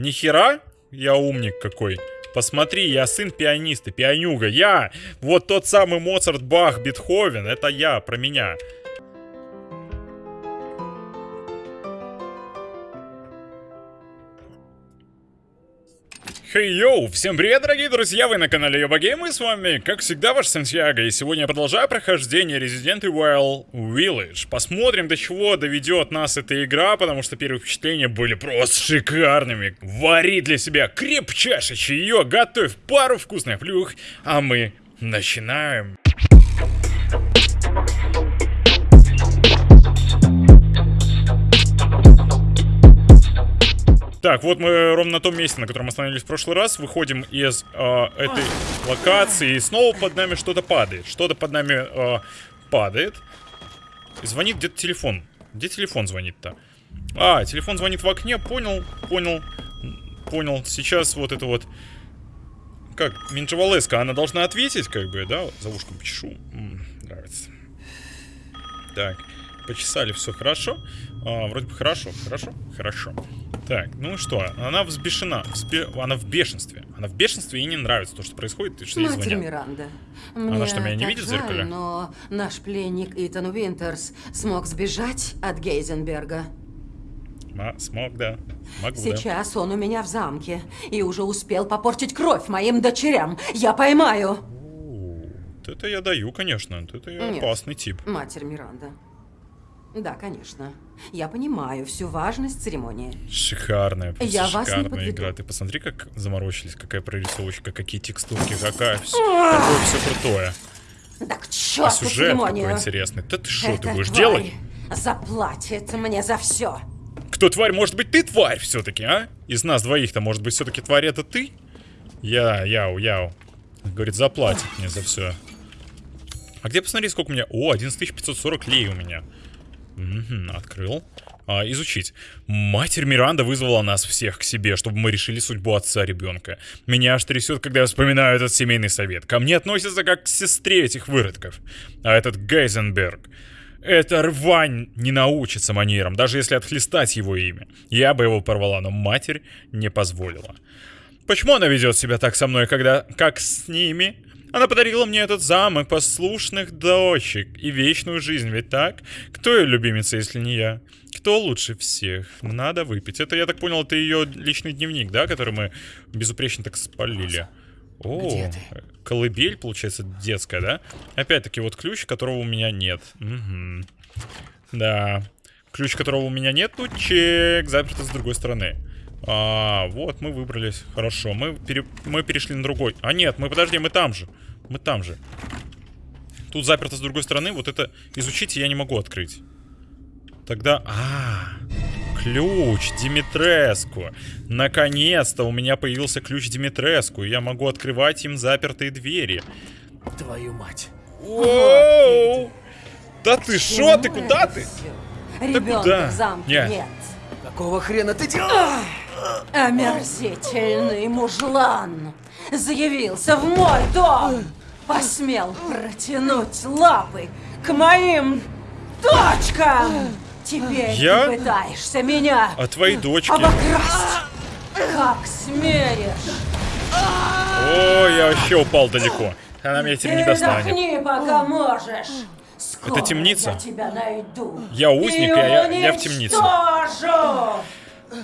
Нихера? Я умник какой. Посмотри, я сын пианиста, пианюга. Я! Вот тот самый Моцарт, Бах, Бетховен. Это я, про меня. Хей, hey, йоу! Всем привет, дорогие друзья! Вы на канале Йоба Гейм, и с вами, как всегда, ваш Сантьяго. И сегодня я продолжаю прохождение Resident Evil Village. Посмотрим, до чего доведет нас эта игра, потому что первые впечатления были просто шикарными. Вари для себя крепчайшее чаек, готовь пару вкусных плюх, а мы начинаем. Так, вот мы ровно на том месте, на котором остановились в прошлый раз. Выходим из э, этой локации, и снова под нами что-то падает. Что-то под нами э, падает. Звонит где-то телефон. Где телефон звонит-то? А, телефон звонит в окне, понял, понял, понял. Сейчас вот это вот... Как, Минджавалеска, она должна ответить, как бы, да? За ушком почешу. М -м, нравится. Так, почесали, все хорошо. А, вроде бы хорошо, хорошо, хорошо. Так, ну что, она взбешена, взбе... она в бешенстве. Она в бешенстве и не нравится то, что происходит, и что ей звонят. Миранда, мне она что, меня не видит жаль, в зеркале? но наш пленник Итан Уинтерс смог сбежать от Гейзенберга. А, смог, да. Могу, Сейчас да. он у меня в замке и уже успел попортить кровь моим дочерям. Я поймаю. это я даю, конечно. Это я Нет, опасный тип. Матерь Миранда. Да, конечно. Я понимаю всю важность церемонии. Шикарная, просто Я вас шикарная не игра. Ты посмотри, как заморочились, какая прорисовочка, какие текстурки, какая все, какое все крутое. Да к черту а сюжет церемонию. какой интересный. Да ты что, ты будешь делать? заплатит мне за все. Кто тварь? Может быть, ты тварь все-таки, а? Из нас двоих-то, может быть, все-таки тварь это ты? Я, яу, яу. Говорит, заплатит мне за все. А где посмотри, сколько у меня? О, 11540 лей у меня. Угу, открыл. А, изучить. Матерь Миранда вызвала нас всех к себе, чтобы мы решили судьбу отца ребенка. Меня аж трясет, когда я вспоминаю этот семейный совет. Ко мне относятся как к сестре этих выродков. А этот Гейзенберг... Эта рвань не научится манерам, даже если отхлестать его имя. Я бы его порвала, но матерь не позволила. Почему она ведет себя так со мной, когда... как с ними? Она подарила мне этот замок, послушных дочек и вечную жизнь, ведь так? Кто ее любимица, если не я? Кто лучше всех? Надо выпить. Это, я так понял, это ее личный дневник, да, который мы безупречно так спалили. О, колыбель, получается, детская, да? Опять-таки, вот ключ, которого у меня нет. Угу. Да. Ключ, которого у меня нет, ну чек, заперто с другой стороны. А, вот, мы выбрались. Хорошо, мы, пере... мы перешли на другой. А нет, мы, подожди, мы там же. Мы там же. Тут заперто с другой стороны. Вот это изучить я не могу открыть. Тогда... А, ключ Димитреску. Наконец-то у меня появился ключ Димитреску. И я могу открывать им запертые двери. Твою мать. Оу! Да ты шо? Ты куда ты? Ребенка куда? в замке Нет. нет. Какого хрена ты делаешь? Омерзительный мужлан заявился в мой дом. Посмел протянуть лапы к моим дочкам. Теперь Я? ты пытаешься меня А твои дочки? обокрасть. Как смеешь? О, я вообще упал далеко. Она меня теперь не достанет. Передохни, пока можешь. Скоро Это темница? Я тебя найду. Я узник, а я- я в темнице. уничтожу.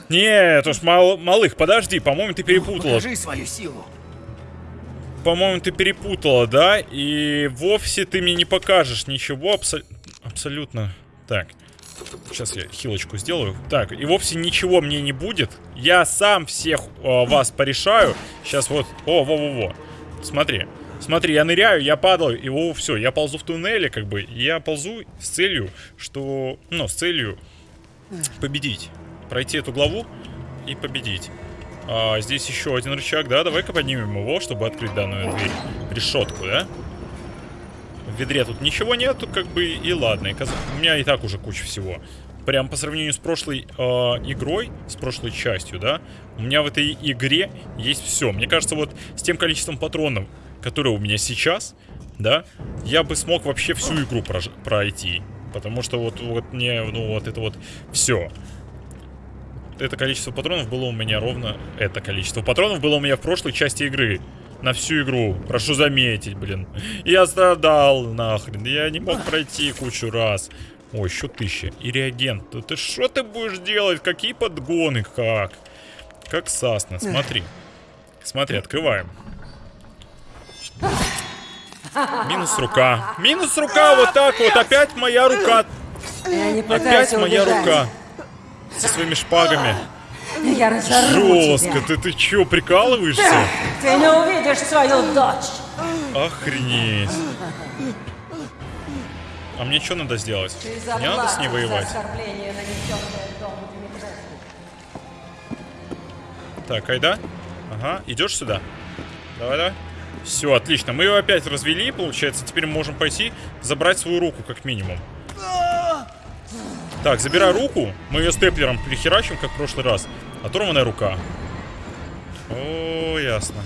Нет уж, мал, малых, подожди, по-моему, ты перепутала. Покажи свою силу. По-моему, ты перепутала, да? И вовсе ты мне не покажешь ничего абсо- абсолютно. Так, сейчас я хилочку сделаю. Так, и вовсе ничего мне не будет. Я сам всех э, вас порешаю. Сейчас вот, о, во-во-во. Смотри. Смотри, я ныряю, я падаю, и о, все, я ползу в туннеле, как бы. Я ползу с целью, что... Ну, с целью победить. Пройти эту главу и победить. А, здесь еще один рычаг, да? Давай-ка поднимем его, чтобы открыть данную дверь. Решетку, да? В ведре тут ничего нету, как бы, и ладно. У меня и так уже куча всего. Прям по сравнению с прошлой э, игрой, с прошлой частью, да? У меня в этой игре есть все. Мне кажется, вот с тем количеством патронов, которые у меня сейчас, да, я бы смог вообще всю игру пройти. Потому что вот, вот мне, ну, вот это вот все. Это количество патронов было у меня ровно... Это количество патронов было у меня в прошлой части игры. На всю игру. Прошу заметить, блин. Я страдал, нахрен. Я не мог пройти кучу раз. О, еще тысяча. И реагент. Да ты что ты будешь делать? Какие подгоны? Как? Как Сасна. Смотри. Смотри, открываем. Минус рука. Минус рука, вот так вот. Опять моя рука. Опять моя рука. Со своими шпагами. Я разорву Жестко. тебя. Ты, ты чё, прикалываешься? Ты не увидишь свою дочь. Охренеть. А мне что надо сделать? Ты Мне надо с ней воевать. Так, айда. Ага, идешь сюда. Давай, давай. Все, отлично. Мы ее опять развели, получается. Теперь мы можем пойти забрать свою руку, как минимум. Так, забирай руку. Мы ее степлером прихерачим, как в прошлый раз. Оторванная рука. О, ясно.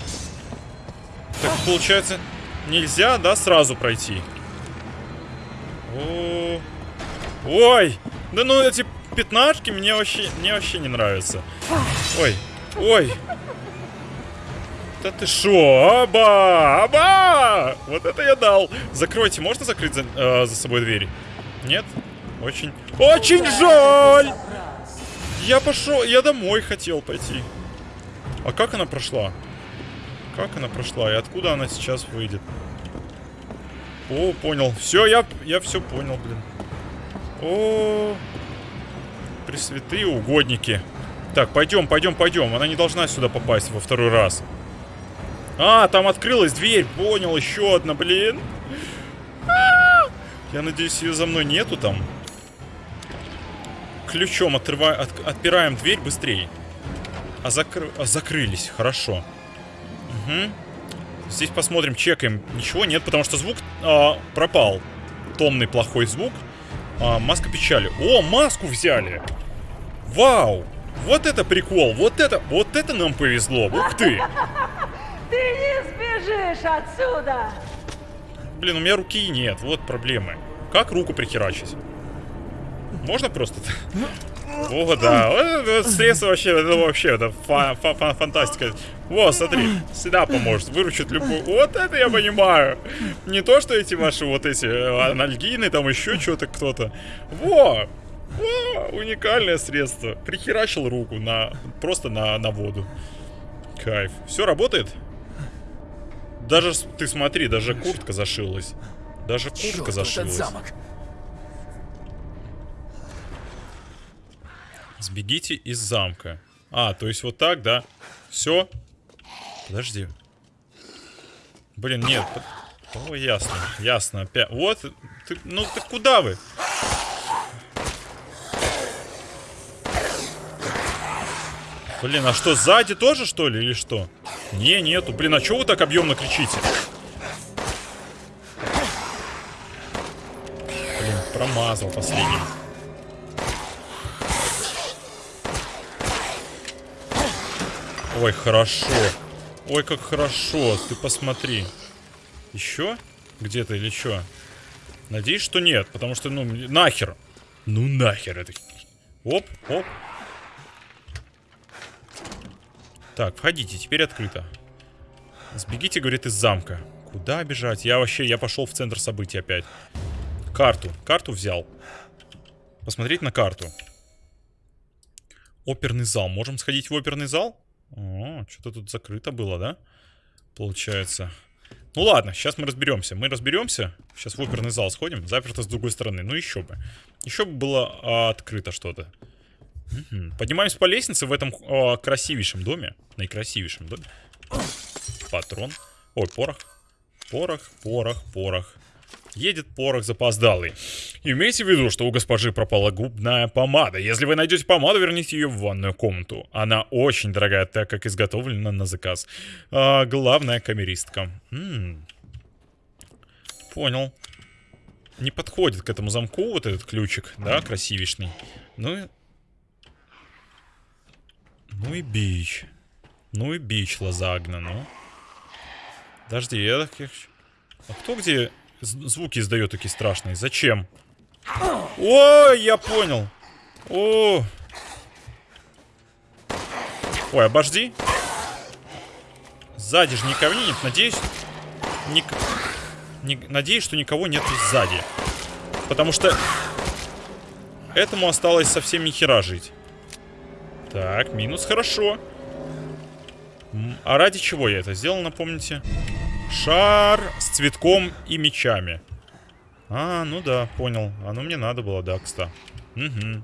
Так, получается, нельзя, да, сразу пройти? О, Ой! Да ну эти пятнашки мне вообще, мне вообще не нравятся. Ой, ой. Да ты шо? Аба! Аба! Вот это я дал. Закройте, можно закрыть за, э, за собой дверь? Нет? Очень, очень жаль! Я пошел, я домой хотел пойти. А как она прошла? Как она прошла? И откуда она сейчас выйдет? О, понял. Все, я, я все понял, блин. О, пресвятые угодники. Так, пойдем, пойдем, пойдем. Она не должна сюда попасть во второй раз. А, там открылась дверь. Понял, еще одна, блин. А! Я надеюсь, ее за мной нету там. Ключом отрыва... от- отпираем дверь быстрее. А, закры... а закрылись, хорошо. Угу. Здесь посмотрим, чекаем. Ничего нет, потому что звук а, пропал. Томный плохой звук. А, маска печали. О, маску взяли! Вау! Вот это прикол! Вот это, вот это нам повезло! Ух ты! Ты не сбежишь отсюда. Блин, у меня руки нет, вот проблемы. Как руку прихерачить? Можно просто? О, да. Средство вообще, это вообще, это фа- фа- фа- фантастика. Во, смотри, всегда поможет, выручит любую. Вот это я понимаю. Не то, что эти ваши вот эти э, анальгины, там еще что-то кто-то. Во! Во! Уникальное средство. Прихерачил руку на просто на, на воду. Кайф. Все работает? Даже ты смотри, даже куртка зашилась. Даже куртка этот зашилась. замок. Сбегите из замка. А, то есть вот так, да? Все? Подожди. Блин, нет. О, ясно, ясно. Опять. Вот, ты, ну ты куда вы? Блин, а что, сзади тоже, что ли, или что? Не, нету. Блин, а что вы так объемно кричите? Блин, промазал последний. Ой, хорошо. Ой, как хорошо. Ты посмотри. Еще? Где-то или что? Надеюсь, что нет, потому что, ну, нахер. Ну, нахер это. Оп, оп. Так, входите, теперь открыто. Сбегите, говорит, из замка. Куда бежать? Я вообще, я пошел в центр событий опять. Карту, карту взял. Посмотреть на карту. Оперный зал. Можем сходить в оперный зал? О, что-то тут закрыто было, да? Получается. Ну ладно, сейчас мы разберемся. Мы разберемся. Сейчас в оперный зал сходим. Заперто с другой стороны. Ну еще бы. Еще бы было а, открыто что-то. Поднимаемся по лестнице в этом а, красивейшем доме. Наикрасивейшем доме. Патрон. Ой, порох. Порох, порох, порох. Едет порох запоздалый. Имейте в виду, что у госпожи пропала губная помада. Если вы найдете помаду, верните ее в ванную комнату. Она очень дорогая, так как изготовлена на заказ. А, главная камеристка. М. Понял. Не подходит к этому замку вот этот ключик, да, красивишный. Ну и... Ну и бич. Ну и бич лазагна, ну. Подожди, я так... А кто где звуки издает такие страшные? Зачем? О, я понял. О. Ой, обожди. Сзади же никого нет, надеюсь... Ник... Не... Надеюсь, что никого нет сзади. Потому что... Этому осталось совсем ни хера жить. Так, минус, хорошо. А ради чего я это сделал, напомните? Шар с цветком и мечами. А, ну да, понял. Оно мне надо было, да, кстати. Угу.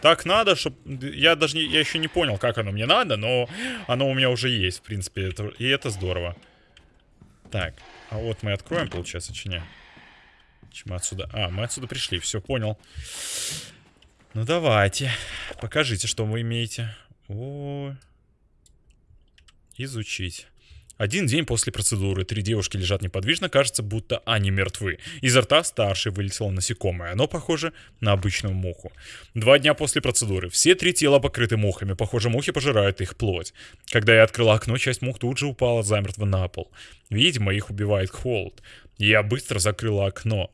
Так надо, чтобы... Я даже не... Я еще не понял, как оно мне надо, но оно у меня уже есть, в принципе. Это... И это здорово. Так, а вот мы откроем, получается, чи не? Чем отсюда... А, мы отсюда пришли, все, понял. Ну давайте, покажите, что вы имеете. О, изучить. Один день после процедуры. Три девушки лежат неподвижно, кажется, будто они мертвы. Изо рта старшей вылетело насекомое. Оно похоже на обычную муху. Два дня после процедуры. Все три тела покрыты мухами. Похоже, мухи пожирают их плоть. Когда я открыла окно, часть мух тут же упала замертво на пол. Видимо, их убивает холод. Я быстро закрыла окно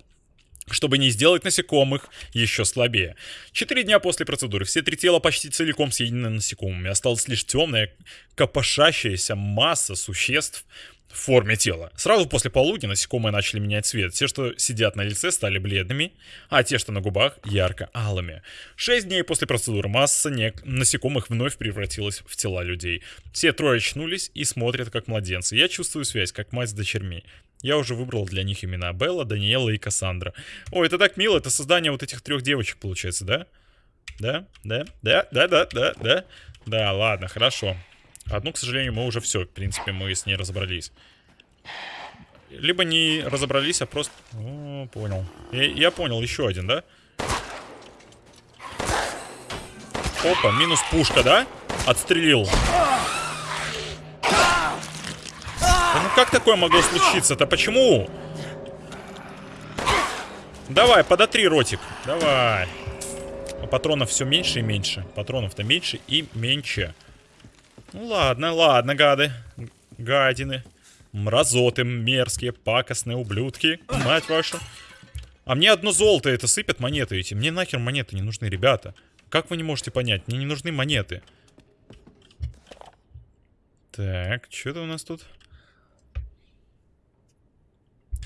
чтобы не сделать насекомых еще слабее. Четыре дня после процедуры все три тела почти целиком съедены насекомыми. Осталась лишь темная, копошащаяся масса существ в форме тела. Сразу после полудня насекомые начали менять цвет. Те, что сидят на лице, стали бледными, а те, что на губах, ярко-алыми. Шесть дней после процедуры масса не... насекомых вновь превратилась в тела людей. Все трое очнулись и смотрят как младенцы. Я чувствую связь, как мать с дочерьми. Я уже выбрал для них имена Белла, Даниэла и Кассандра. Ой, это так мило, это создание вот этих трех девочек получается, да? Да, да, да, да, да, да, да. Да, ладно, хорошо. Одну, к сожалению, мы уже все, в принципе, мы с ней разобрались. Либо не разобрались, а просто... О, понял. Я, я понял, еще один, да? Опа, минус пушка, да? Отстрелил. ну как такое могло случиться-то? Почему? Давай, подотри ротик. Давай. А патронов все меньше и меньше. Патронов-то меньше и меньше. Ну ладно, ладно, гады. Гадины. Мразоты мерзкие, пакостные ублюдки. Мать вашу. А мне одно золото это сыпят монеты эти. Мне нахер монеты не нужны, ребята. Как вы не можете понять? Мне не нужны монеты. Так, что-то у нас тут...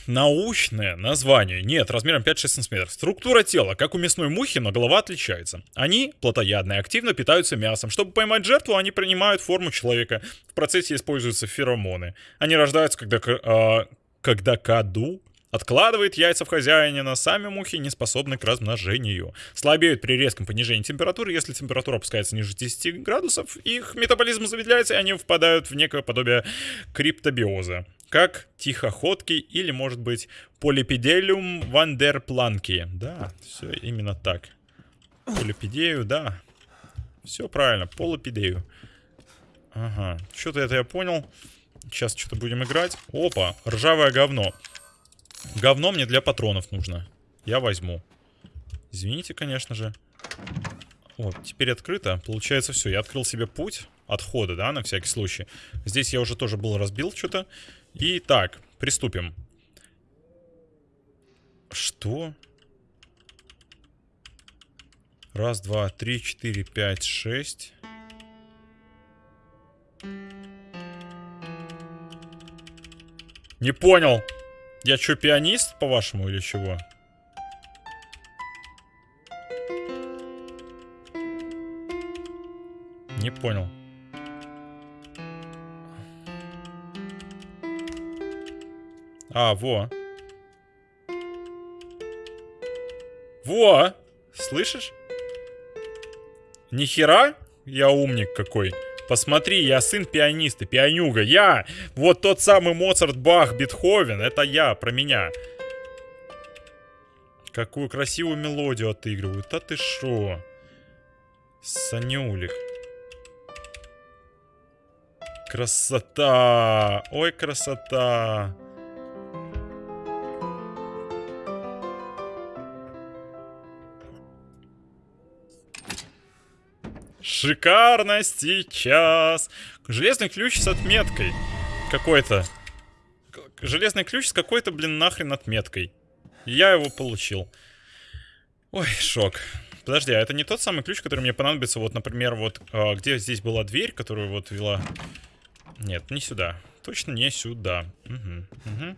Научное название. Нет, размером 5-6 см. Структура тела, как у мясной мухи, но голова отличается. Они плотоядные, активно питаются мясом. Чтобы поймать жертву, они принимают форму человека. В процессе используются феромоны. Они рождаются, когда, э, когда каду Откладывает яйца в хозяине, сами мухи не способны к размножению. Слабеют при резком понижении температуры. Если температура опускается ниже 10 градусов, их метаболизм замедляется, и они впадают в некое подобие криптобиоза как тихоходки или, может быть, полипиделиум вандерпланки. Да, все именно так. Полипидею, да. Все правильно, полипидею. Ага, что-то это я понял. Сейчас что-то будем играть. Опа, ржавое говно. Говно мне для патронов нужно. Я возьму. Извините, конечно же. Вот, теперь открыто. Получается все. Я открыл себе путь отхода, да, на всякий случай. Здесь я уже тоже был разбил что-то. Итак, приступим. Что? Раз, два, три, четыре, пять, шесть. Не понял. Я что, пианист, по-вашему, или чего? Не понял. А, во. Во! Слышишь? Нихера? Я умник какой. Посмотри, я сын пианиста, пианюга. Я! Вот тот самый Моцарт, Бах, Бетховен. Это я, про меня. Какую красивую мелодию отыгрывают. А ты шо? Санюлик. Красота! Ой, красота! Шикарно сейчас. Железный ключ с отметкой. Какой-то. Железный ключ с какой-то, блин, нахрен отметкой. Я его получил. Ой, шок. Подожди, а это не тот самый ключ, который мне понадобится, вот, например, вот, а, где здесь была дверь, которую вот вела... Нет, не сюда. Точно не сюда. Угу, угу.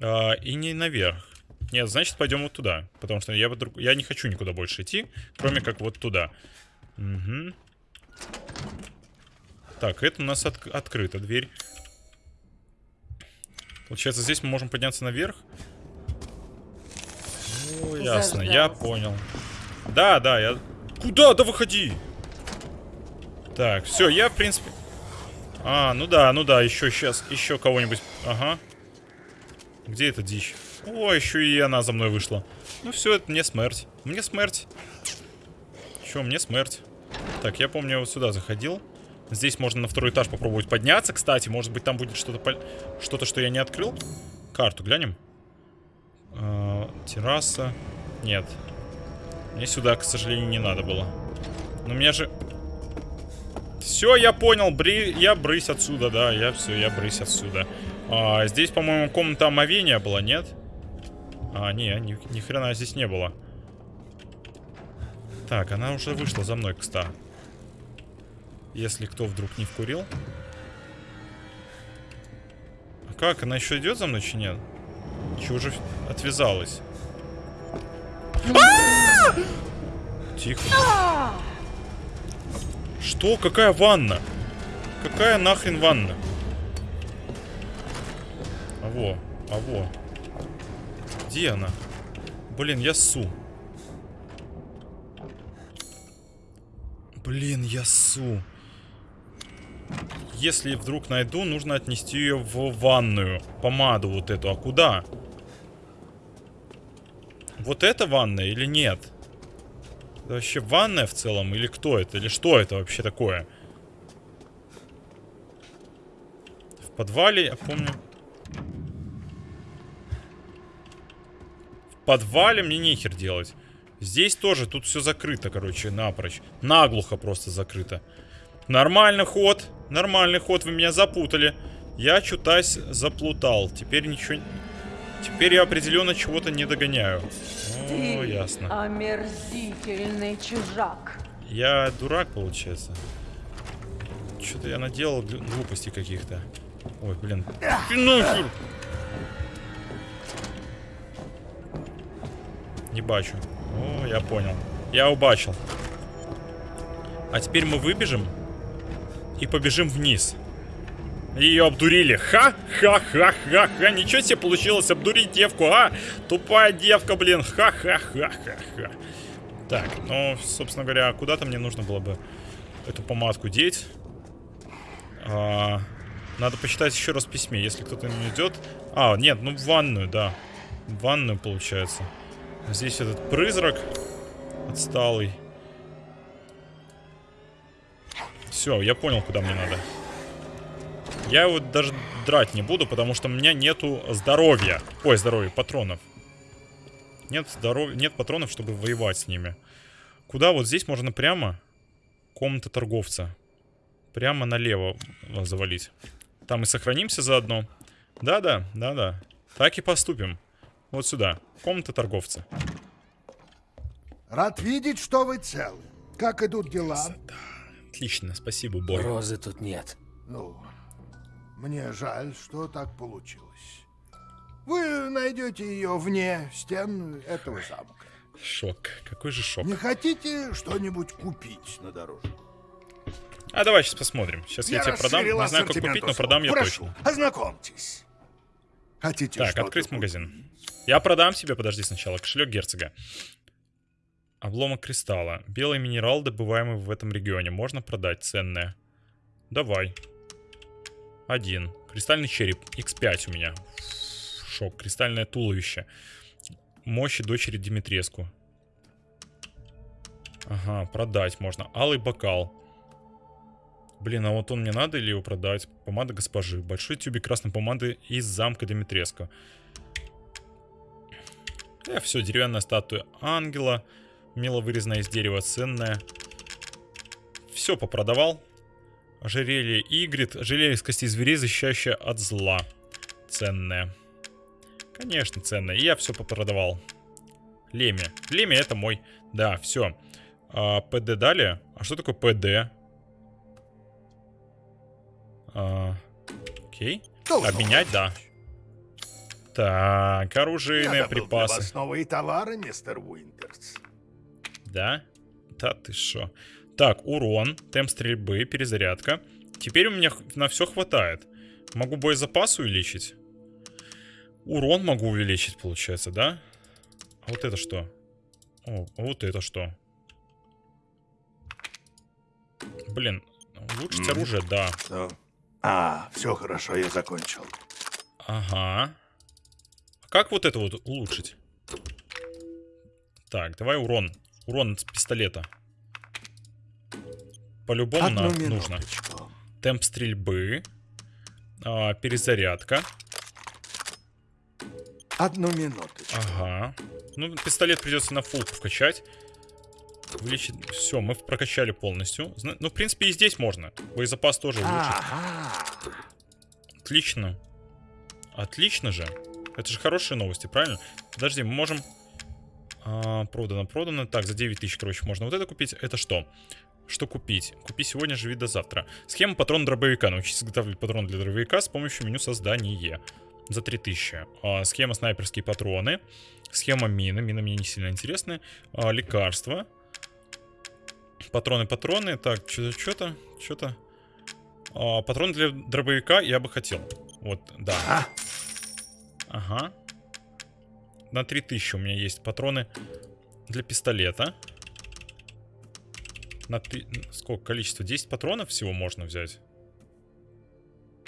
А, и не наверх. Нет, значит, пойдем вот туда. Потому что я, я не хочу никуда больше идти, кроме как вот туда. Угу. Так, это у нас от... открыта дверь. Получается, здесь мы можем подняться наверх. Ну, ясно, я понял. Да, да, я... Куда? Да выходи! Так, все, я, в принципе... А, ну да, ну да, еще сейчас, еще кого-нибудь... Ага. Где эта дичь? О, еще и она за мной вышла. Ну все, это мне смерть. Мне смерть. Че, мне смерть. Так, я помню, я вот сюда заходил. Здесь можно на второй этаж попробовать подняться, кстати. Может быть, там будет что-то, что-то, что я не открыл. Карту глянем. Э, терраса. Нет. Мне сюда, к сожалению, не надо было. Но меня же... Все, я понял. Бри... Я брысь отсюда, да. Я все, я брысь отсюда. А, здесь, по-моему, комната омовения была, нет? А, не, ни, ни хрена здесь не было. Так, она уже вышла за мной, кстати. Если кто вдруг не вкурил. А как? Она еще идет за мной, чи нет? Че уже отвязалась? Тихо. Что? Какая ванна? Какая нахрен ванна? А во, а во. Где она? Блин, я су. Блин, я су. Если вдруг найду, нужно отнести ее в ванную. Помаду вот эту. А куда? Вот это ванная или нет? Это вообще ванная в целом? Или кто это? Или что это вообще такое? В подвале, я помню... В подвале мне нехер делать. Здесь тоже, тут все закрыто, короче, напрочь. Наглухо просто закрыто. Нормальный ход. Нормальный ход, вы меня запутали. Я чутась заплутал. Теперь ничего... Теперь я определенно чего-то не догоняю. Ты О, ясно. омерзительный чужак. Я дурак, получается. Что-то я наделал глупостей каких-то. Ой, блин. Нахер! Не бачу. О, я понял. Я убачил. А теперь мы выбежим и побежим вниз. Ее обдурили. Ха-ха-ха-ха-ха. Ничего себе получилось обдурить девку, а? Тупая девка, блин. Ха-ха-ха-ха-ха. Так, ну, собственно говоря, куда-то мне нужно было бы эту помадку деть. А, надо почитать еще раз письме, если кто-то не идет. А, нет, ну в ванную, да. В ванную, получается. Здесь этот призрак отсталый. Все, я понял, куда мне надо. Я его даже драть не буду, потому что у меня нету здоровья. Ой, здоровья, патронов. Нет здоров... нет патронов, чтобы воевать с ними. Куда? Вот здесь можно прямо комната торговца. Прямо налево завалить. Там и сохранимся заодно. Да-да, да-да. Так и поступим. Вот сюда. Комната торговца. Рад видеть, что вы целы. Как идут дела? Отлично, спасибо, Бой. Розы тут нет. Ну, мне жаль, что так получилось. Вы найдете ее вне стен этого замка. Шок. Какой же шок. Не хотите что-нибудь купить на дорожку? А давай сейчас посмотрим. Сейчас я, тебе продам. Не знаю, как купить, но продам я Прошу, точно. ознакомьтесь. Хотите Так, открыть магазин. Я продам себе, подожди сначала, кошелек герцога. Обломок кристалла. Белый минерал, добываемый в этом регионе. Можно продать, ценное. Давай. Один. Кристальный череп. X5 у меня. Шок. Кристальное туловище. Мощи дочери Димитреску. Ага, продать можно. Алый бокал. Блин, а вот он мне надо или его продать? Помада госпожи. Большой тюбик красной помады из замка Димитреску. Э, все, деревянная статуя ангела. Мило вырезанная из дерева, ценная. Все попродавал. Ожерелье Игрит. Ожерелье из костей зверей, защищающее от зла. Ценное. Конечно, ценное. И я все попродавал. Леми. Леми это мой. Да, все. А, ПД дали. А что такое ПД? А, окей. Обменять, да. Так, оружейные для припасы. новые товары, мистер Уинтерс. Да? Да ты шо. Так, урон, темп стрельбы, перезарядка. Теперь у меня на все хватает. Могу боезапас увеличить. Урон могу увеличить, получается, да? А вот это что? О, а вот это что? Блин, улучшить Мгм. оружие, да. Что? А, все хорошо, я закончил. Ага. А как вот это вот улучшить? Так, давай урон. Урон с пистолета. По-любому нам нужно. Темп стрельбы. а, перезарядка. Одну минуточку. Ага. Ну, пистолет придется на фулку вкачать. Увеличить. Все, мы прокачали полностью. Ну, в принципе, и здесь можно. Боезапас тоже улучшить. Ага. Отлично. Отлично же. Это же хорошие новости, правильно? Подожди, мы можем... А, продано, продано. Так, за 9 тысяч, короче, можно вот это купить. Это что? Что купить? Купи сегодня, живи до завтра. Схема патрона дробовика. Научись изготавливать патрон для дробовика с помощью меню создания. За 3000. А, схема снайперские патроны. Схема мины. Мины мне не сильно интересны. А, лекарства. Патроны, патроны. Так, что-то, что-то, что-то. А, патрон для дробовика я бы хотел. Вот, да. А, Ага. На 3000 у меня есть патроны для пистолета. На ты... Сколько количество? 10 патронов всего можно взять?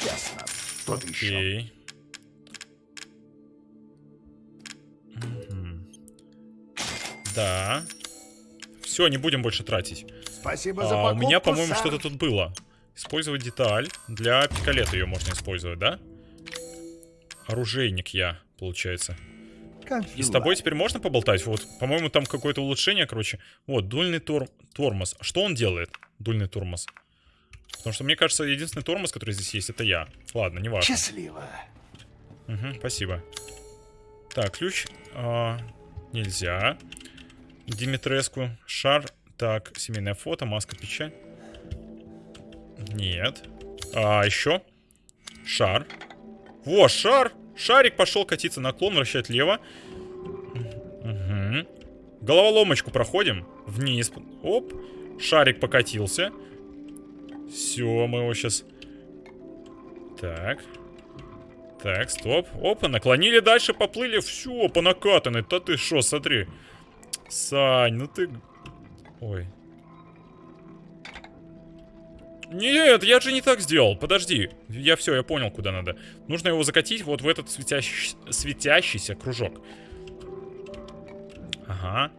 ясно. Еще. Окей. Мгм. Да. Все, не будем больше тратить. Спасибо за А, у покупку, меня, по-моему, что-то тут было. Использовать деталь. Для пикалета ее можно использовать, да? Оружейник я, получается. И с тобой теперь можно поболтать? Вот, по-моему, там какое-то улучшение, короче. Вот, дульный тор- тормоз. Что он делает, дульный тормоз? Потому что мне кажется, единственный тормоз, который здесь есть, это я. Ладно, не важно. Счастливо. Мгм, спасибо. Так, ключ. а, нельзя. Димитреску. Шар. Так, семейное фото, маска, печать. Нет. А, еще. Шар. Во, шар. Шарик пошел катиться наклон, вращать лево. Угу. Головоломочку проходим. Вниз. Оп. Шарик покатился. Все, мы его сейчас... Так. Так, стоп. Опа, наклонили дальше, поплыли. Все, по накатанной. Да ты шо, смотри. Сань, ну ты... Ой. Нет, я же не так сделал. Подожди. Я все, я понял, куда надо. Нужно его закатить вот в этот светящий- светящийся кружок. Ага.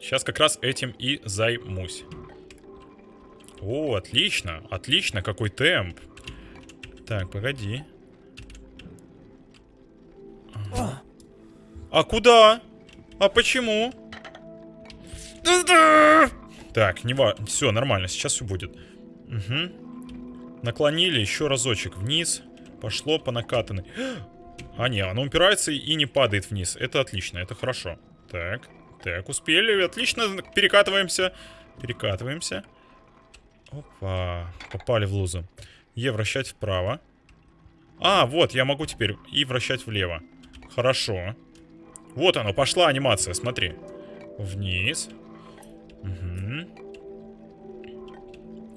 Сейчас как раз этим и займусь. О, отлично. Отлично, какой темп. Так, погоди. Ага. А куда? А почему? Так, не ва... Все, нормально, сейчас все будет. Угу. Наклонили еще разочек вниз. Пошло по накатанной. А, не, оно упирается и не падает вниз. Это отлично, это хорошо. Так, так, успели. Отлично, перекатываемся. Перекатываемся. Опа, попали в лузу. Е вращать вправо. А, вот, я могу теперь и вращать влево. Хорошо. Вот оно, пошла анимация, смотри. Вниз.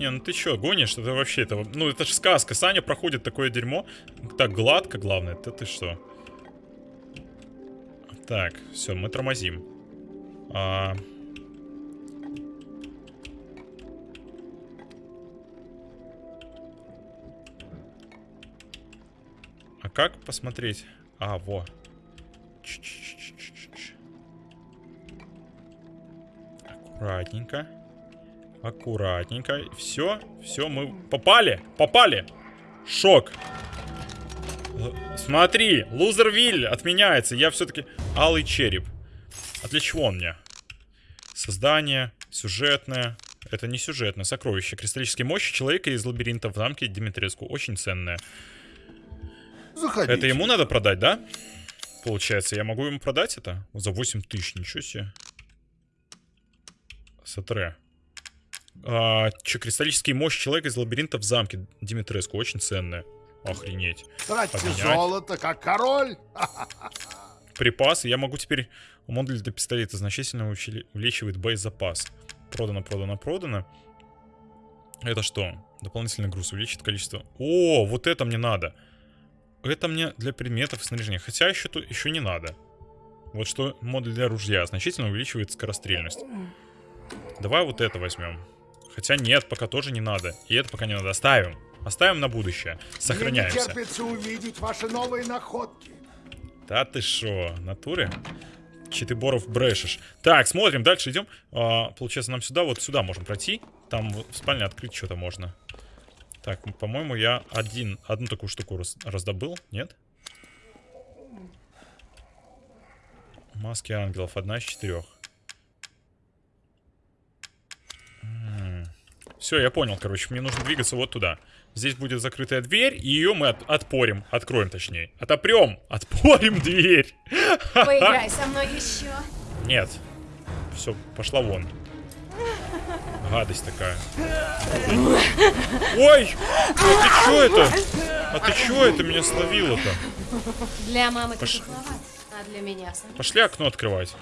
Не, ну ты чё, гонишь? Это вообще, это, ну это же сказка. Саня проходит такое дерьмо. Так гладко, главное. Это ты что? Так, все, мы тормозим. А... А как посмотреть? А, во. Ч-ч-ч-ч-ч-ч. Аккуратненько. Аккуратненько. Все, все, мы попали, попали. Шок. Смотри, лузервиль отменяется. Я все-таки алый череп. А для чего он мне? Создание, сюжетное. Это не сюжетное, сокровище. Кристаллические мощи человека из лабиринта в замке Димитреску. Очень ценное. Заходите. Это ему надо продать, да? Получается, я могу ему продать это? За 8 тысяч, ничего себе. Сатре. А, че, кристаллический мощь человека из лабиринта в замке Димитреску. Очень ценная. Охренеть. Тратьте Поменять. золото, как король. Припасы. Я могу теперь... Модуль для пистолета значительно увеличивает боезапас. Продано, продано, продано. Это что? Дополнительный груз увеличит количество... О, вот это мне надо. Это мне для предметов и снаряжения. Хотя еще, тут еще не надо. Вот что модуль для ружья значительно увеличивает скорострельность. Давай вот это возьмем. Хотя нет, пока тоже не надо. И это пока не надо. Оставим. Оставим на будущее. Мне не Сохраняемся. терпится увидеть ваши новые находки. Да ты шо, натуре? Че ты, Боров, брешешь? Так, смотрим, дальше идем. А, получается, нам сюда, вот сюда можем пройти. Там в спальне открыть что-то можно. Так, по-моему, я один, одну такую штуку раз- раздобыл, нет? Маски ангелов, одна из четырех. Все, я понял, короче, мне нужно двигаться вот туда. Здесь будет закрытая дверь, и ее мы от- отпорим, откроем точнее. Отопрем, отпорим дверь. Поиграй со мной еще. Нет. Все, пошла вон. Гадость такая. Ой! А ты чё это? А ты чё это меня словило-то? Для мамы Пош- а для меня. Пошли окно открывать.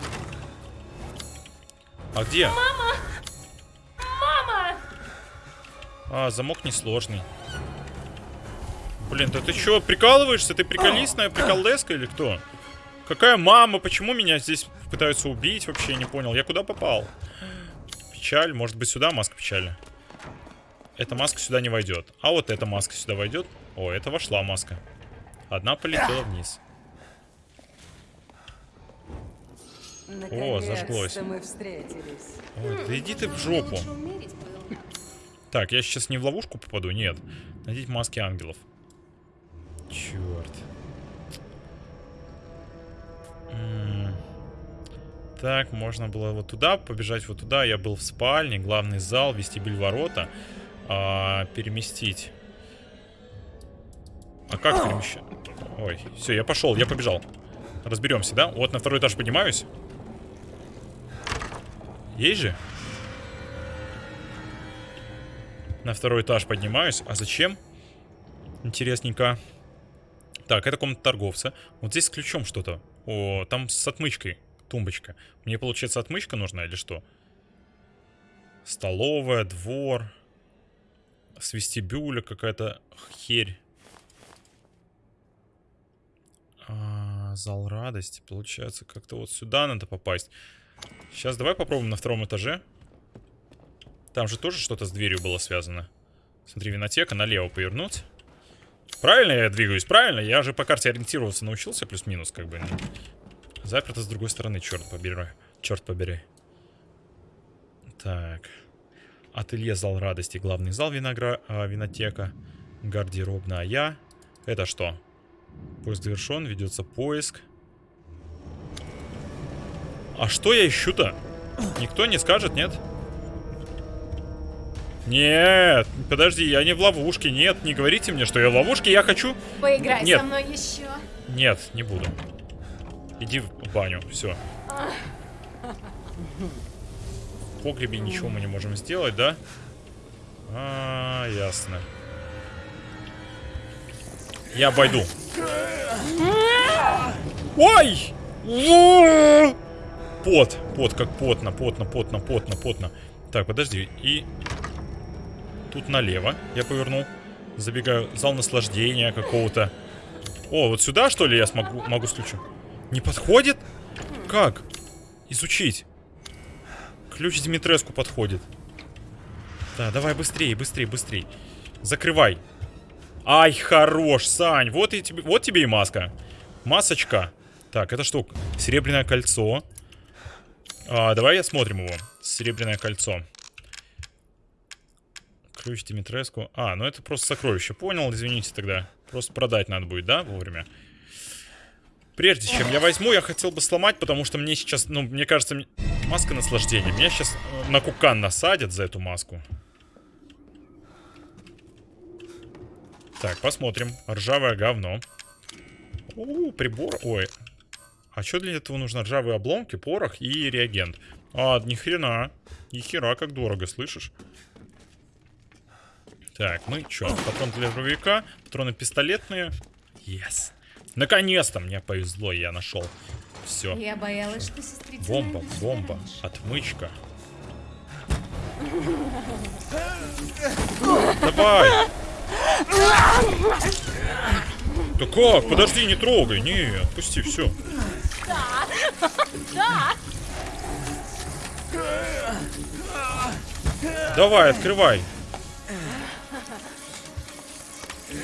А где? Мама! А, замок несложный. Блин, да ты чё, прикалываешься? Ты приколистная приколдеска или кто? Какая мама? Почему меня здесь пытаются убить? Вообще не понял. Я куда попал? Печаль. Может быть сюда маска печали? Эта маска сюда не войдет. А вот эта маска сюда войдет. О, это вошла маска. Одна полетела вниз. Наконец-то зажглось. мы встретились. Ой, да иди ты в жопу. Так, я сейчас не в ловушку попаду? Нет. Надеть маски ангелов. Черт. М. Так, можно было вот туда побежать, вот туда. Я был в спальне, главный зал, вестибюль ворота. А, переместить. А как перемещать? Ой, все, я пошел, я побежал. Разберемся, да? Вот на второй этаж поднимаюсь. Есть же? На второй этаж поднимаюсь. А зачем? Интересненько. Так, это комната торговца. Вот здесь с ключом что-то. О, там с отмычкой. Тумбочка. Мне, получается, отмычка нужна или что? Столовая, двор. С вестибюля какая-то херь. А, зал радости. Получается, как-то вот сюда надо попасть. Сейчас давай попробуем на втором этаже. Там же тоже что-то с дверью было связано. Смотри, винотека, налево повернуть. Правильно я двигаюсь? Правильно? Я же по карте ориентироваться научился, плюс-минус, как бы. Заперто с другой стороны, черт побери. Черт побери. Так. Ателье, зал радости, главный зал виногра... а, винотека. Гардеробная я. Это что? Поиск завершен, ведется поиск. А что я ищу-то? Никто не скажет, нет? Нет, подожди, я не в ловушке. Нет, не говорите мне, что я в ловушке. Я хочу... Поиграй Нет. со мной еще. Нет, не буду. Иди в баню, все. В погребе ничего мы не можем сделать, да? А, ясно. Я обойду. Ой! Пот, пот, как потно, потно, потно, потно, потно. Так, подожди, и... Тут налево я повернул. Забегаю. Зал наслаждения какого-то. О, вот сюда, что ли, я смогу, могу с? Не подходит? Как? Изучить. Ключ Димитреску подходит. Да, давай быстрее, быстрее, быстрее. Закрывай. Ай, хорош, Сань. Вот, и тебе, вот тебе и маска. Масочка. Так, это что? Серебряное кольцо. А, давай осмотрим его. Серебряное кольцо. Ключ Димитреску. А, ну это просто сокровище. Понял, извините тогда. Просто продать надо будет, да, вовремя? Прежде чем я возьму, я хотел бы сломать, потому что мне сейчас, ну, мне кажется, маска наслаждения. Меня сейчас э, на кукан насадят за эту маску. Так, посмотрим. Ржавое говно. У, прибор. Ой. А что для этого нужно? Ржавые обломки, порох и реагент. А, ни хрена. Ни хера, как дорого, слышишь? Так, мы что? Патрон для дробовика, патроны пистолетные. Yes. Наконец-то мне повезло, я нашел. Все. Я боялась, что сестрица Бомба, бомба, раньше. отмычка. Давай! Да как? Подожди, не трогай. Не, отпусти, все. Давай, открывай.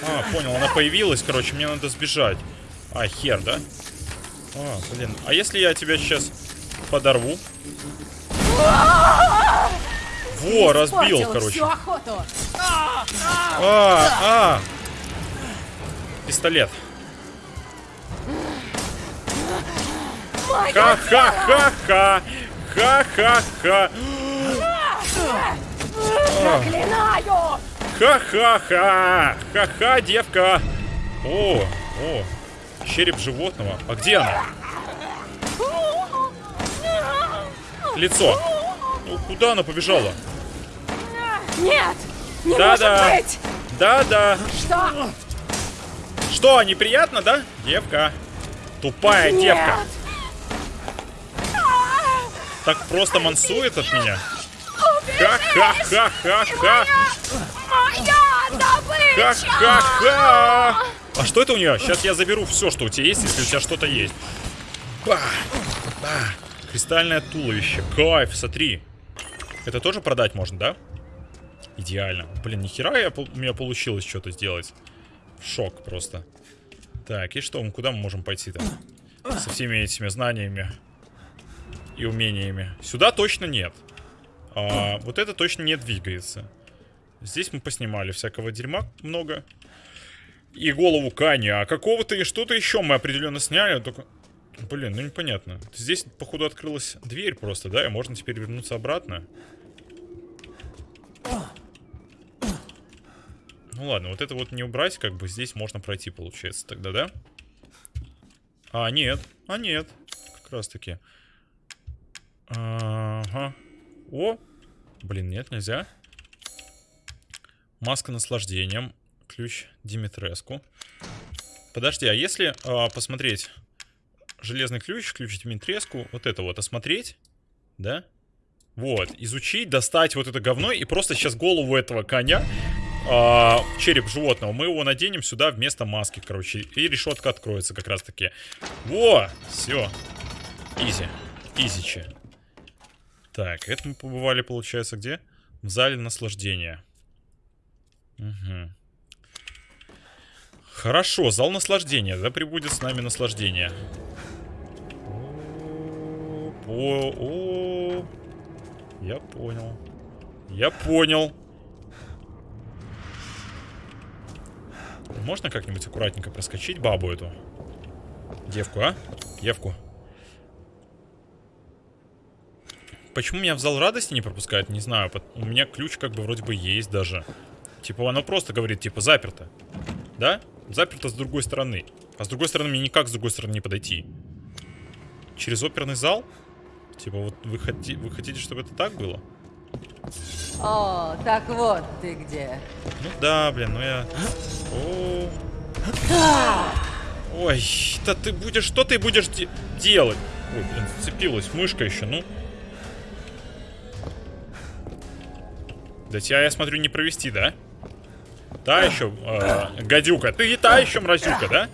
А, понял, она появилась, короче, мне надо сбежать. А, хер, да? А, блин. А если я тебя сейчас подорву? Во, разбил, короче. А, а. Пистолет. Ха-ха-ха-ха. Ха-ха-ха. Заклинаю! Ха-ха-ха. Ха-ха, девка. О, о. Череп животного. А где она? Лицо. Ну, куда она побежала? Нет! Не Да-да. может быть! Да-да. Что? Что, неприятно, да? Девка. Тупая Нет! девка. Так просто мансует от меня. Ха-ха-ха-ха-ха. Моя добыча! Ха-ха-ха. А что это у нее? Сейчас я заберу все, что у тебя есть, если у тебя что-то есть. Ба. Ба. Кристальное туловище. Кайф, смотри. Это тоже продать можно, да? Идеально. Блин, нихера я, у меня получилось что-то сделать. Шок просто. Так, и что, куда мы можем пойти-то? Со всеми этими знаниями и умениями. Сюда точно нет. А, вот это точно не двигается. Здесь мы поснимали всякого дерьма много. И голову Кани, а какого-то и что-то еще мы определенно сняли, только... Блин, ну непонятно. Здесь, походу, открылась дверь просто, да? И можно теперь вернуться обратно. Ну ладно, вот это вот не убрать, как бы здесь можно пройти, получается, тогда, да? А, нет. А, нет. Как раз таки. Ага. О! Блин, нет, нельзя. Маска наслаждением. Ключ Димитреску. Подожди, а если а, посмотреть железный ключ, ключ Димитреску, вот это вот осмотреть, да? Вот, изучить, достать вот это говно и просто сейчас голову этого коня, а, череп животного, мы его наденем сюда вместо маски, короче, и решетка откроется как раз таки. Во, все, изи, изичи. Так, это мы побывали, получается, где? В зале наслаждения. Угу. Хорошо, зал наслаждения. Да прибудет с нами наслаждение. О, о, я понял. Я понял. Можно как-нибудь аккуратненько проскочить бабу эту? Девку, а? Девку. Почему меня в зал радости не пропускают, не знаю. У меня ключ как бы вроде бы есть даже. Типа оно просто говорит, типа, заперто. Да? Заперто с другой стороны. А с другой стороны мне никак с другой стороны не подойти. Через оперный зал? Типа вот вы, хоти- вы хотите, чтобы это так было? О, так вот ты где. Ну да, блин, ну я... О. Ой, да ты будешь... Что ты будешь де- делать? Ой, блин, зацепилась мышка еще, ну. Да тебя, я смотрю, не провести, да? Та еще, э, гадюка. Ты и та еще мразюка, да?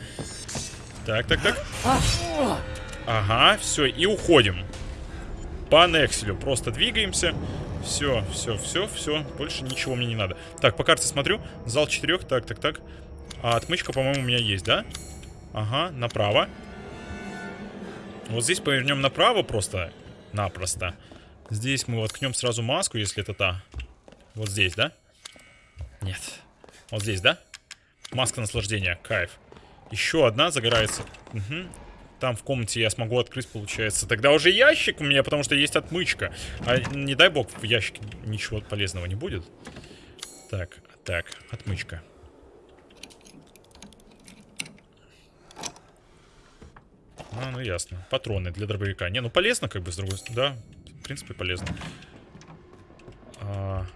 Так, так, так. Ага, все, и уходим. По Некселю. Просто двигаемся. Все, все, все, все. Больше ничего мне не надо. Так, по карте смотрю. Зал четырех. Так, так, так. А отмычка, по-моему, у меня есть, да? Ага, направо. Вот здесь повернем направо просто. Напросто. Здесь мы воткнем сразу маску, если это та. Вот здесь, да? Нет. Вот здесь, да? Маска наслаждения. Кайф. Еще одна загорается. Мгм. Там в комнате я смогу открыть, получается. Тогда уже ящик у меня, потому что есть отмычка. А не дай бог, в ящике ничего полезного не будет. Так, так, отмычка. А, ну ясно. Патроны для дробовика. Не, ну полезно, как бы, с другой стороны. Да, в принципе, полезно. А...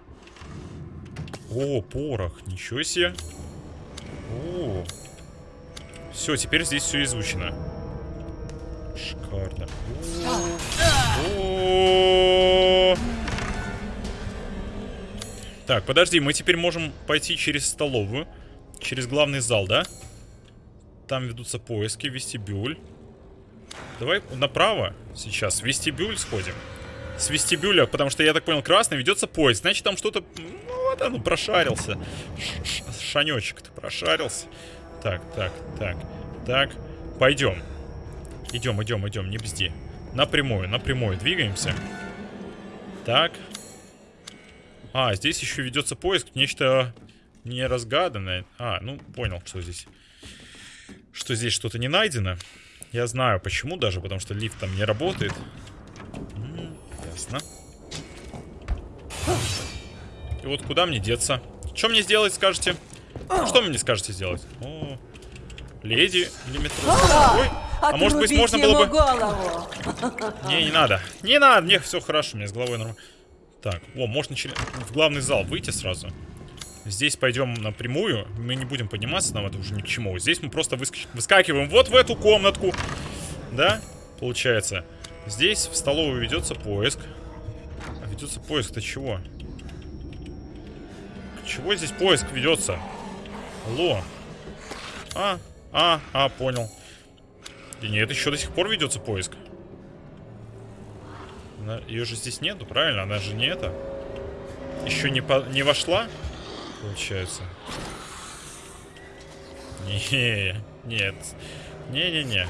О, порох. Ничего себе. О. Все, теперь здесь все изучено. Шикарно. О. Так, подожди, мы теперь можем пойти через столовую. Через главный зал, да? Там ведутся поиски, вестибюль. Давай направо сейчас, в вестибюль сходим. С вестибюля, потому что, я так понял, красный ведется поезд. Значит, там что-то... Ну, вот оно, прошарился. Шанечек-то прошарился. Так, так, так, так. Пойдем. Идем, идем, идем, не бзди. Напрямую, напрямую двигаемся. Так. А, здесь еще ведется поиск. Нечто неразгаданное. А, ну, понял, что здесь. Что здесь что-то не найдено. Я знаю почему даже, потому что лифт там не работает. М -м, ясно. И вот куда мне деться? Что мне сделать, скажете? Что мне скажете сделать? О, леди или метро? Ой, а может быть можно было бы... голову. Не, не надо. Не надо, мне все хорошо, меня с головой нормально. Так, о, можно через... в главный зал выйти сразу. Здесь пойдем напрямую. Мы не будем подниматься, нам это уже ни к чему. Здесь мы просто выскач... выскакиваем вот в эту комнатку. Да, получается. Здесь в столовую ведется поиск. А ведется поиск-то чего? Чего здесь поиск ведется? Алло. А, а, а, понял. И нет, еще до сих пор ведется поиск. Она, ее же здесь нету, правильно? Она же не это. Еще не, по, не вошла, получается. Не, нет. Не-не-не.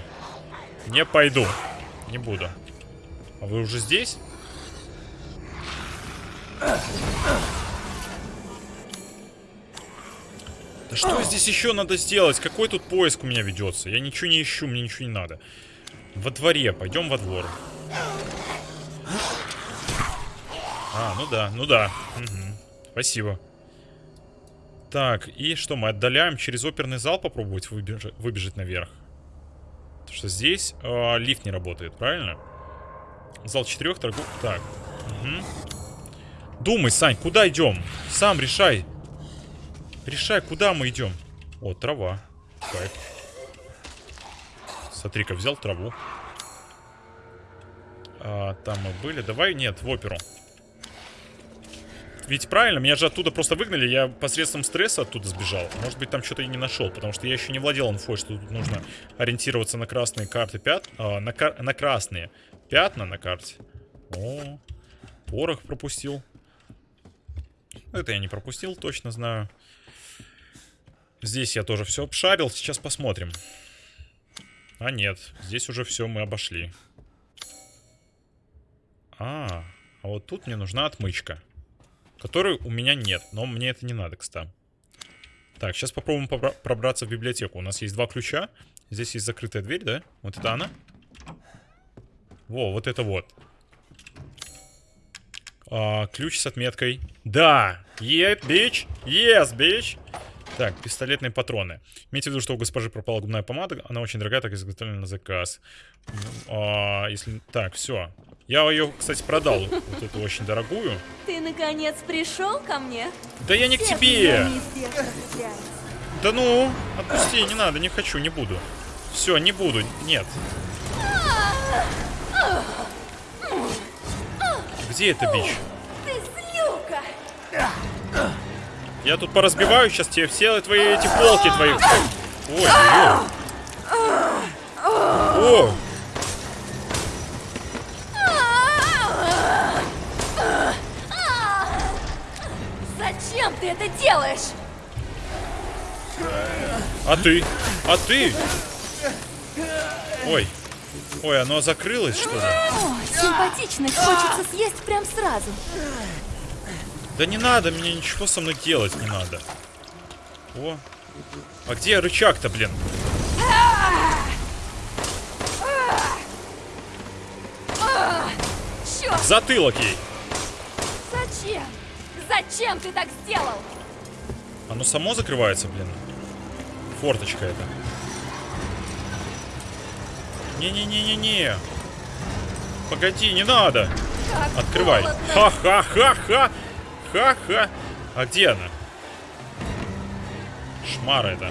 Не пойду. Не буду. А вы уже здесь? Да что здесь еще надо сделать? Какой тут поиск у меня ведется? Я ничего не ищу, мне ничего не надо. Во дворе, пойдем во двор. А, ну да, ну да. Угу. Спасибо. Так, и что, мы отдаляем через оперный зал попробовать выбежать, выбежать наверх? Потому что здесь э, лифт не работает, правильно? Зал четырех торгов... Так. Угу. Думай, Сань, куда идем? Сам решай. Решай, куда мы идем. О, трава. Кайф. Смотри-ка, взял траву. А, там мы были. Давай, нет, в оперу. Ведь правильно, меня же оттуда просто выгнали, я посредством стресса оттуда сбежал. Может быть, там что-то и не нашел, потому что я еще не владел инфой, что тут нужно ориентироваться на красные карты пят... А, на, кар... на красные пятна на карте. О, порох пропустил. Это я не пропустил, точно знаю. Здесь я тоже все обшарил, сейчас посмотрим. А нет, здесь уже все мы обошли. А, а вот тут мне нужна отмычка. Которой у меня нет, но мне это не надо, кстати. Так, сейчас попробуем пробраться в библиотеку. У нас есть два ключа. Здесь есть закрытая дверь, да? Вот это она. Во, вот это вот. А, ключ с отметкой. Да! Yeah, bitch! Yes, bitch! Так, пистолетные патроны. Имейте в виду, что у госпожи пропала губная помада. Она очень дорогая, так изготовлена на заказ. А, если... Так, все. Я ее, кстати, продал. Вот эту очень дорогую. Ты наконец пришел ко мне? Да я не к тебе! Да ну, отпусти, не надо, не хочу, не буду. Все, не буду, нет. Где это бич? Ты злюка! Я тут поразбиваю сейчас тебе все твои эти полки твои. Ой, ой. О! Зачем ты это делаешь? А ты? А ты? Ой. Ой, оно закрылось, что ли? О, симпатично, хочется съесть прям сразу. Да не надо, мне ничего со мной делать не надо. О. А где рычаг-то, блин? Черт, Затылок ей. зачем? Зачем ты так сделал? Оно само закрывается, блин. Форточка это. Не-не-не-не-не. Погоди, не надо. Как Открывай. Ха-ха-ха-ха. Ха-ха. А где она? Шмара это.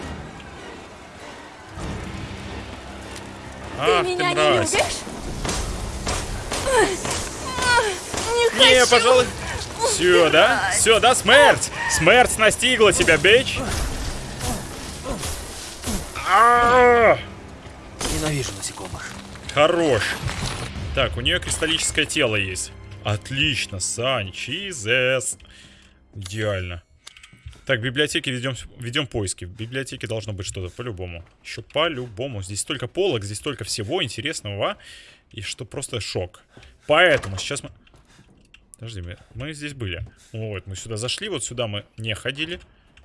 Ты Ах меня не мразь. любишь? Не Не, хочу. пожалуй. Все, да? Все, да, смерть! Смерть настигла тебя, бич! А! Ненавижу насекомых. Хорош. Так, у нее кристаллическое тело есть. Отлично, Санчизес. Идеально. Так, в библиотеке ведем, ведем поиски. В библиотеке должно быть что-то по-любому. Еще по-любому. Здесь столько полок, здесь столько всего интересного. И что просто шок. Поэтому сейчас мы... Подожди, мы, мы здесь были. Вот, мы сюда зашли, вот сюда мы не ходили.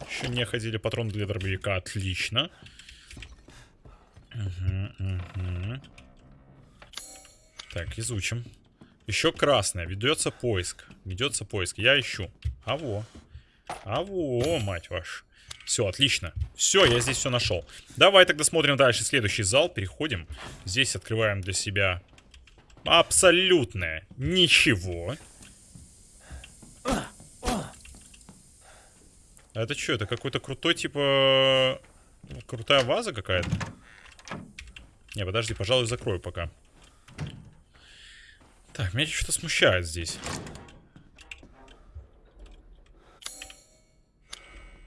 Еще не ходили. Патрон для дробовика. Отлично. Мгм, мгм. Так, изучим. Еще красное. Ведется поиск. Ведется поиск. Я ищу. А во. А во, мать вашу. Все, отлично. Все, я здесь все нашел. Давай тогда смотрим дальше. Следующий зал. Переходим. Здесь открываем для себя абсолютное ничего. А это что? Это какой-то крутой, типа... Крутая ваза какая-то? Не, подожди, пожалуй, закрою пока. Так, меня что-то смущает здесь.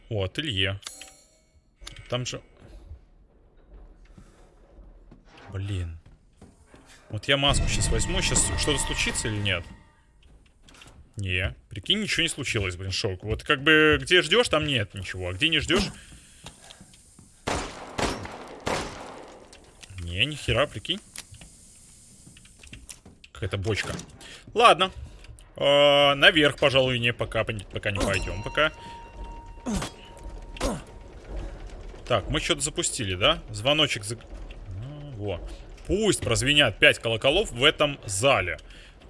О, ателье. Там же... Блин. Вот я маску сейчас возьму. Сейчас что-то случится или нет? Не. Прикинь, ничего не случилось, блин, шок. Вот как бы где ждешь, там нет ничего. А где не ждешь... Не, ни хера, прикинь. Какая-то бочка. Ладно. Э, наверх, пожалуй, не пока, пока не пойдем. Пока. Так, мы что-то запустили, да? Звоночек за... А, во. Пусть прозвенят 5 колоколов в этом зале.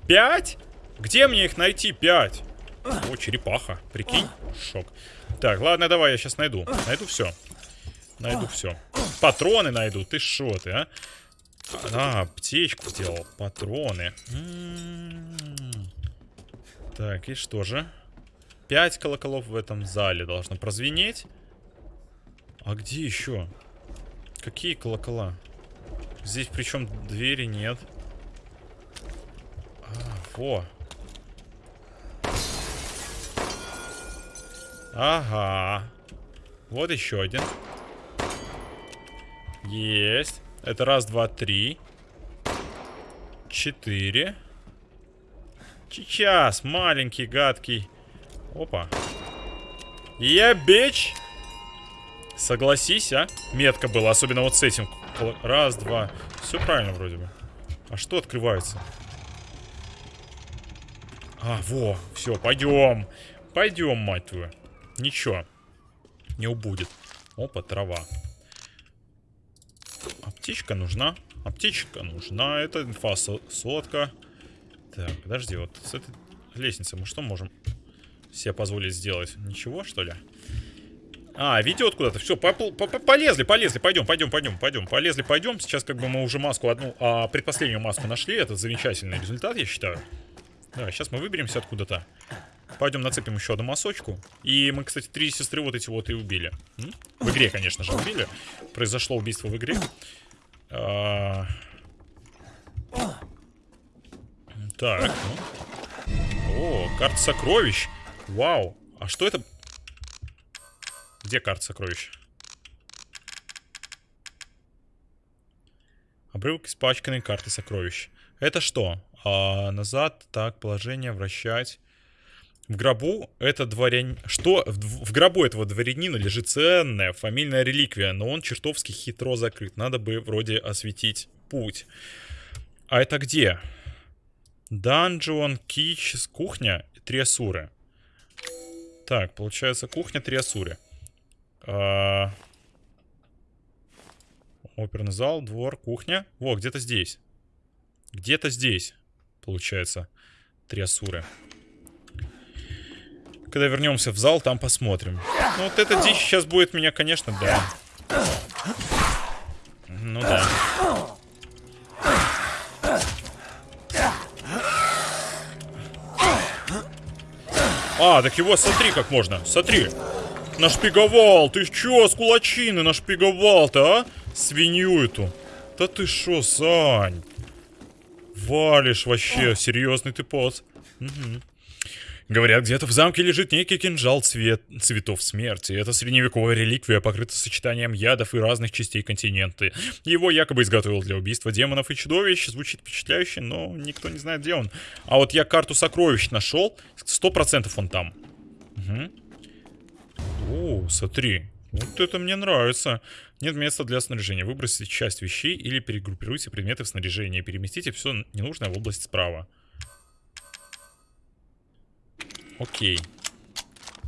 5? Где мне их найти? 5. О, черепаха. Прикинь? Шок. Так, ладно, давай, я сейчас найду. Найду все. Найду все. Патроны найду. Ты шо ты, а? А, аптечку сделал. Патроны. М-м-м. Так, и что же? Пять колоколов в этом зале должно прозвенеть. А где еще? Какие колокола? Здесь причем двери нет. А, во. Ага. Вот еще один. Есть. Это раз, два, три. Четыре. Сейчас, маленький, гадкий. Опа. Я бич. Согласись, а? Метка была, особенно вот с этим. Раз, два. Все правильно вроде бы. А что открывается? А, во, все, пойдем. Пойдем, мать твою. Ничего. Не убудет. Опа, трава. Аптечка нужна. Аптечка нужна. Это инфа сотка. Так, подожди, вот с этой лестницы мы что можем себе позволить сделать? Ничего, что ли? А, ведет куда-то. Все, по по по полезли, полезли. Пойдем, пойдем, пойдем, пойдем. Полезли, пойдем. Сейчас как бы мы уже маску одну, а предпоследнюю маску нашли. Это замечательный результат, я считаю. Да, сейчас мы выберемся откуда-то. Пойдем нацепим еще одну масочку. И мы, кстати, три сестры вот эти вот и убили. В игре, конечно же, убили. Произошло убийство в игре. А... Так, ну. О, карта сокровищ. Вау. А что это? Где карта сокровищ? Обрывок испачканной карты сокровищ. Это что? А, назад, так, положение, вращать. В гробу это дворянин... Что? В, в гробу этого дворянина лежит ценная фамильная реликвия, но он чертовски хитро закрыт. Надо бы вроде осветить путь. А это где? Данжион, Кич, кухня и три асуры. Так, получается кухня, три асуры. А... Оперный зал, двор, кухня. Во, где-то здесь. Где-то здесь, получается, три асуры. Когда вернемся в зал, там посмотрим. Ну вот эта дичь сейчас будет меня, конечно, да. Ну да. А, так его смотри, как можно. Сотри. Нашпиговал. Ты чё, с кулачины нашпиговал-то, а? Свинью эту. Да ты шо, Сань? Валишь вообще. Серьезный ты пот. Угу. Говорят, где-то в замке лежит некий кинжал цвет... цветов смерти. Это средневековая реликвия, покрыта сочетанием ядов и разных частей континента. Его якобы изготовил для убийства демонов и чудовищ. Звучит впечатляюще, но никто не знает, где он. А вот я карту сокровищ нашел. Сто процентов он там. О, смотри. Вот это мне нравится. Нет места для снаряжения. Выбросите часть вещей или перегруппируйте предметы в снаряжение. Переместите все ненужное в область справа. Окей.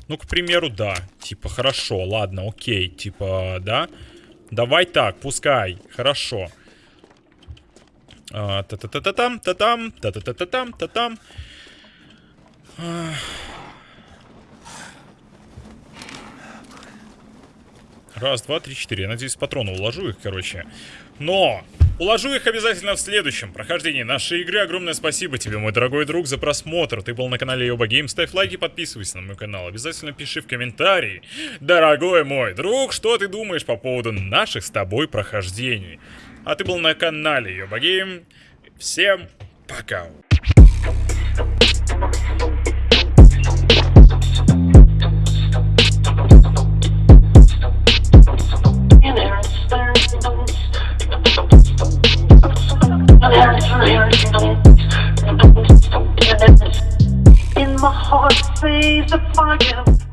Ну, к примеру, да. Типа, хорошо, ладно, окей. Типа, да. Давай так, пускай. Хорошо. А, Та-та-та-та-там, та-там, та-та-та-та-там, та-там. Раз, два, три, четыре. Я надеюсь, патроны уложу их, короче. Но уложу их обязательно в следующем прохождении нашей игры. Огромное спасибо тебе, мой дорогой друг, за просмотр. Ты был на канале Йоба Гейм. Ставь лайки, подписывайся на мой канал. Обязательно пиши в комментарии, дорогой мой друг, что ты думаешь по поводу наших с тобой прохождений. А ты был на канале Йоба Гейм. Всем пока. In my heart, say the fire.